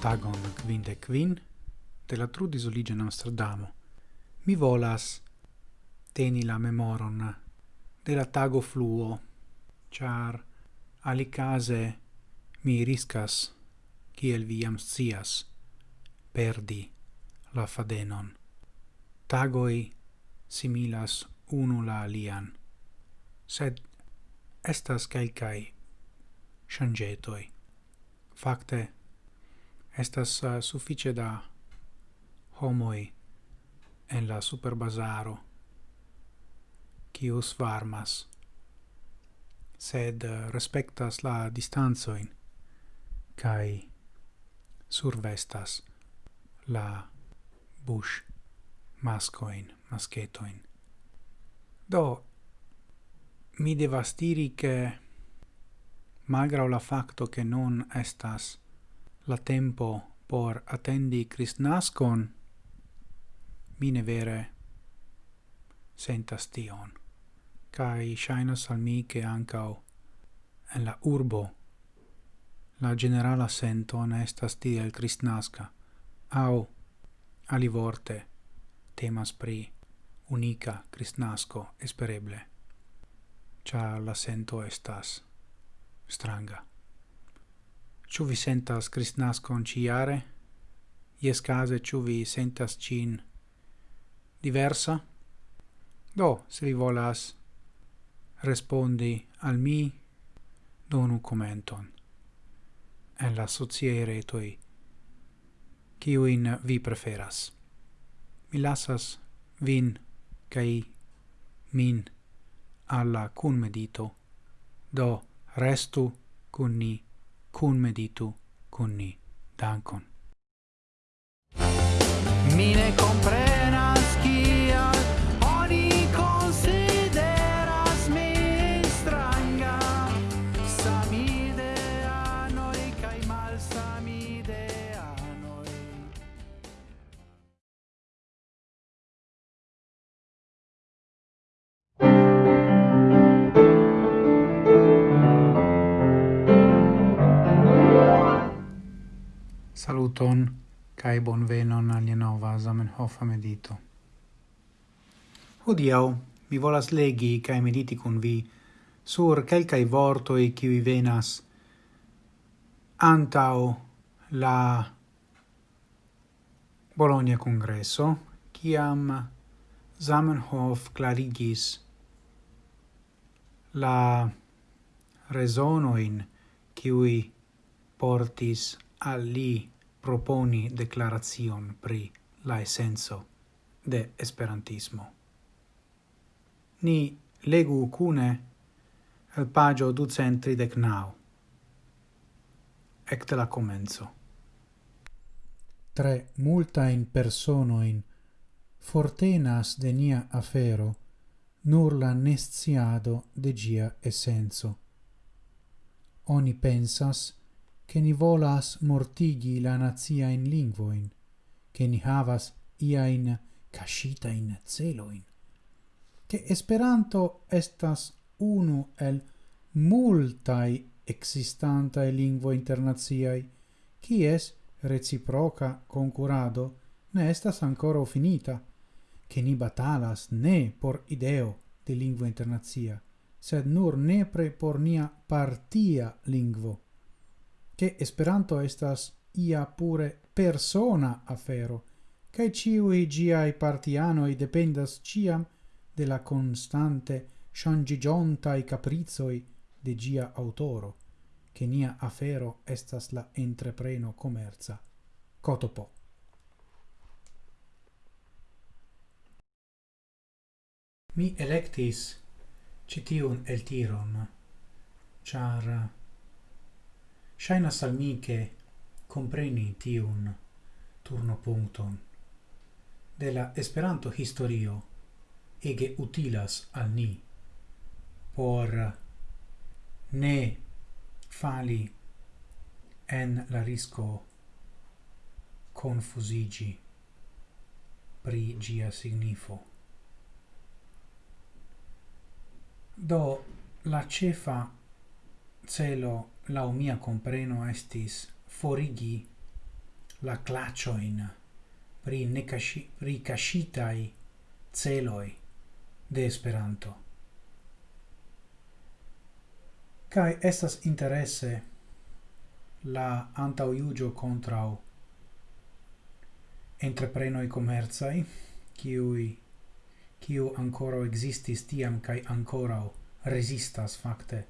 Tagon quinde quin de la trudis oligen Amsterdamo. Mi volas teni la memoron de la tago fluo, char alicase mi riscas kiel vi sias scias perdi la fadenon. Tagoi similas unu la alian, sed estas calcae shangetoi. Fakte, estas uh, suffice da homoi en la superbazaro, cius varmas, sed uh, respectas la distanzoin, kai survestas la bush mascoin, masketoin Do, mi devas diri che malgrau la facto che non estas la tempo por attendi Christnascon, mi ne vere sentas tion. Cai shainas al mi che ancao en la urbo la generala sento ne estas tiel Christnasca, au alivorte temas pri unica cristnasco espereble. Cia la sento estas stranga. Ciu vi sentas cristnascon ciare? Ies case ciu vi sentas cin diversa? Do, se vi volas respondi al mi, donu commenton en la sociae retoi ciuin vi preferas. Mi lasas vin cae min alla cun medito, do restu cun ni, cun meditu cun ni. Dankon. Mine Saluton kai bonvenon al nova Zamenhof medito. Hodiau mi volas legi kai mediti kun vi sur kelka i vorto e ki venas antao la Bologna congresso kiam Zamenhof clarigis la resonoin kiui portis al li proponi declaration pri la essenzo de esperantismo. Ni legu cune el pagio ducentridec nau. Ecte la comenzo. Tre persono in fortenas de nia afero nur la nesciado de gia essenzo. Oni pensas che ni volas mortigi la nazia in lingvoin, che ni havas ia in cascita in celoin, che Esperanto estas unu el multai existantae lingvo internaziai, cies reciproca concurado ne estas ancora finita, che ni batalas ne por ideo de lingvo internazia, sed nur nepre por nia partia lingvo, che Esperanto estas ia pure persona afero, cae ciui giai partianoi dependas ciam de la constante shangigiontai caprizoi de gia autoro, che nia afero estas la entrepreno commerza. Cotopo. Mi electis citiun el tiron, char Shaina al che compreni tiun turno puncton de la Esperanto historio ege utilas al ni por ne fali en la risco confusigi pri gia signifo. Do la cefa celo lau mia compreno estis forigi la clacioin pri necashi pri cascitai celoi de Esperanto. Kai estas interesse la antauiugio contrau entreprenoi commerzai, kiui kiu ancora existis tiam kai ancora resistas fakte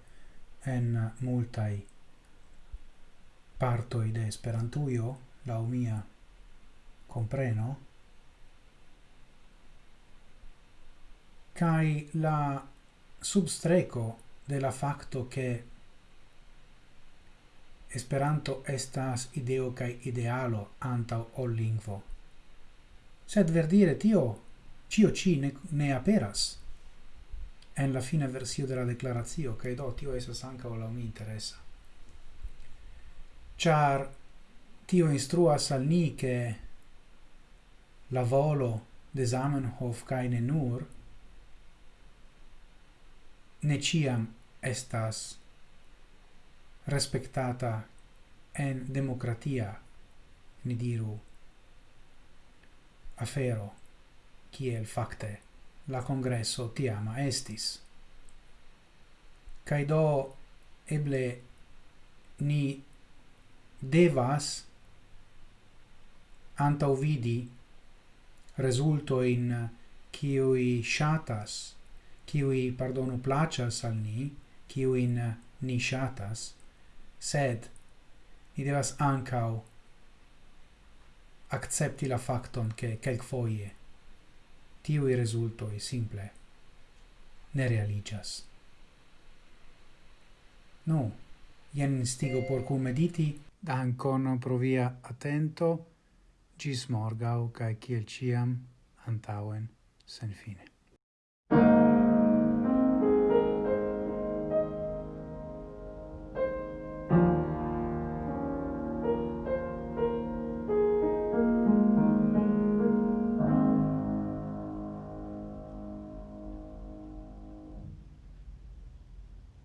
en multai partoi de Esperantujo, lau mia compreno, cae la substreco de la facto che Esperanto estas ideo cae idealo antau ol lingvo. Sed verdire tio, cio ci ne, ne aperas en la fina versio de la declaratio, che do tio esas o la mi interessa. Char tio instruas al ni che la volo de Zamenhof cae ne nur ne ciam estas respectata en democratia ni diru afero kiel fakte la congresso tiama estis. Cai do eble ni devas antau vidi resulto in kiui shatas, kiui, pardonu, placas al ni, kiuin ni shatas, sed ni devas ancau accepti la facton che quel foie tiui resultoi simple ne realigas. Nu, jen instigo por cum mediti, dankon pro via attento, gis morgau, cae ciel ciam, antauen, sen fine.